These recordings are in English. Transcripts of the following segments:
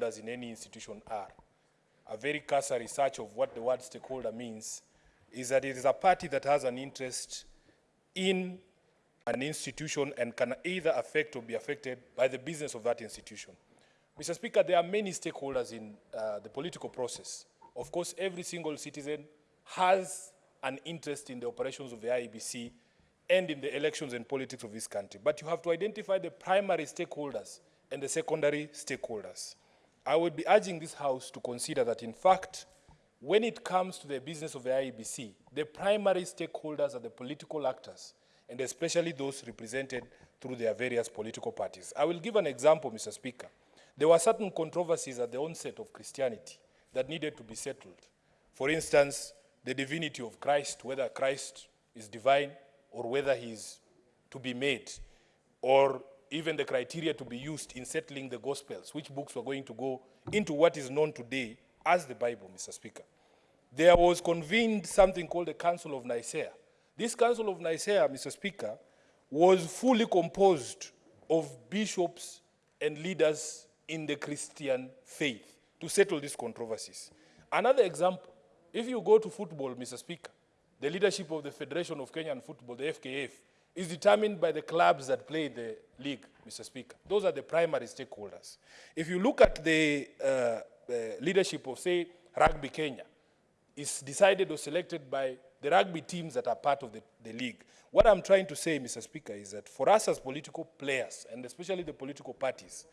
stakeholders in any institution are. A very cursory search of what the word stakeholder means is that it is a party that has an interest in an institution and can either affect or be affected by the business of that institution. Mr. Speaker, there are many stakeholders in uh, the political process. Of course, every single citizen has an interest in the operations of the IEBC and in the elections and politics of this country. But you have to identify the primary stakeholders and the secondary stakeholders. I would be urging this House to consider that, in fact, when it comes to the business of the IEBC, the primary stakeholders are the political actors, and especially those represented through their various political parties. I will give an example, Mr. Speaker. There were certain controversies at the onset of Christianity that needed to be settled. For instance, the divinity of Christ, whether Christ is divine or whether he is to be made, or even the criteria to be used in settling the Gospels, which books were going to go into what is known today as the Bible, Mr. Speaker. There was convened something called the Council of Nicaea. This Council of Nicaea, Mr. Speaker, was fully composed of bishops and leaders in the Christian faith to settle these controversies. Another example, if you go to football, Mr. Speaker, the leadership of the Federation of Kenyan Football, the FKF, is determined by the clubs that play the league, Mr. Speaker. Those are the primary stakeholders. If you look at the, uh, the leadership of, say, Rugby Kenya, it's decided or selected by the rugby teams that are part of the, the league. What I'm trying to say, Mr. Speaker, is that for us as political players, and especially the political parties,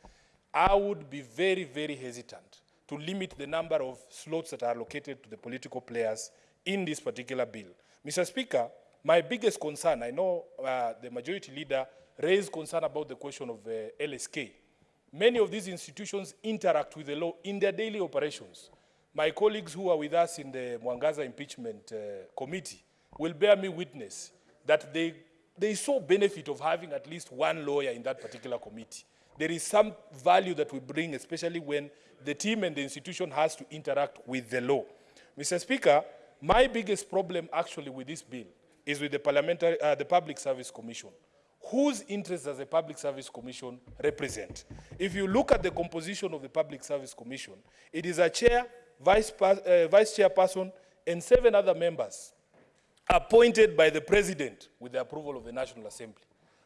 I would be very, very hesitant to limit the number of slots that are allocated to the political players in this particular bill. Mr. Speaker, my biggest concern, I know uh, the majority leader raised concern about the question of uh, LSK. Many of these institutions interact with the law in their daily operations. My colleagues who are with us in the Mwangaza impeachment uh, committee will bear me witness that they, they saw benefit of having at least one lawyer in that particular committee. There is some value that we bring, especially when the team and the institution has to interact with the law. Mr. Speaker, my biggest problem actually with this bill is with the, parliamentary, uh, the Public Service Commission. Whose interests does the Public Service Commission represent? If you look at the composition of the Public Service Commission, it is a chair, vice, uh, vice chairperson, and seven other members appointed by the president with the approval of the National Assembly.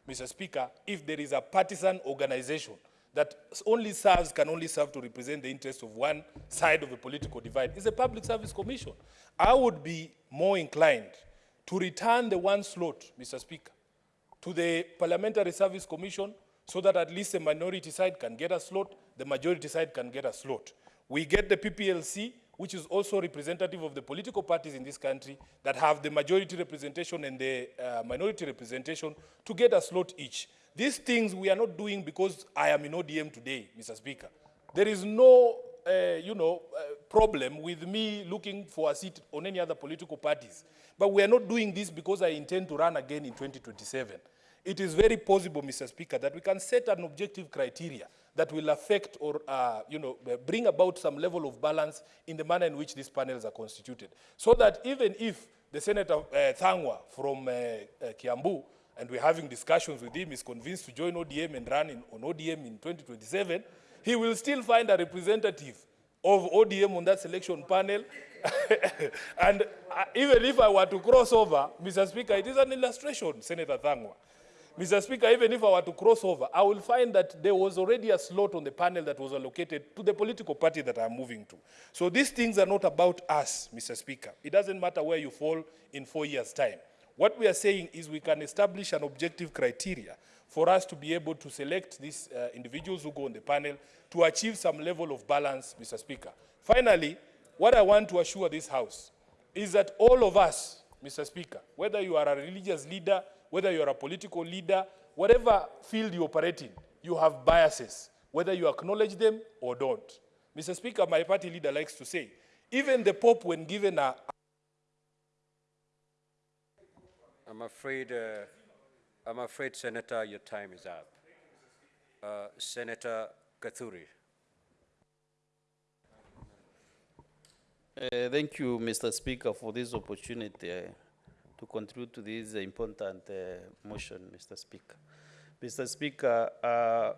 Mr. Speaker, if there is a partisan organization that only serves, can only serve to represent the interests of one side of a political divide, it's a public service commission. I would be more inclined to return the one slot, Mr. Speaker, to the Parliamentary Service Commission so that at least the minority side can get a slot, the majority side can get a slot. We get the PPLC, which is also representative of the political parties in this country that have the majority representation and the uh, minority representation to get a slot each. These things we are not doing because I am in ODM today, Mr. Speaker. There is no, uh, you know, uh, problem with me looking for a seat on any other political parties. But we are not doing this because I intend to run again in 2027. It is very possible, Mr. Speaker, that we can set an objective criteria that will affect or, uh, you know, bring about some level of balance in the manner in which these panels are constituted. So that even if the Senator uh, Thangwa from uh, uh, Kiambu and we're having discussions with him, is convinced to join ODM and run in, on ODM in 2027, he will still find a representative of ODM on that selection panel. and uh, even if I were to cross over, Mr. Speaker, it is an illustration, Senator Thangwa. Mr. Speaker, even if I were to cross over, I will find that there was already a slot on the panel that was allocated to the political party that I'm moving to. So these things are not about us, Mr. Speaker. It doesn't matter where you fall in four years' time. What we are saying is we can establish an objective criteria for us to be able to select these uh, individuals who go on the panel to achieve some level of balance, Mr. Speaker. Finally, what I want to assure this House is that all of us, Mr. Speaker, whether you are a religious leader, whether you are a political leader, whatever field you operate in, you have biases, whether you acknowledge them or don't. Mr. Speaker, my party leader likes to say, even the Pope, when given a, I'm afraid, uh, I'm afraid, Senator, your time is up. Uh, Senator Kathuri. Uh, thank you, Mr. Speaker, for this opportunity uh, to contribute to this important uh, motion, Mr. Speaker. Mr. Speaker, uh,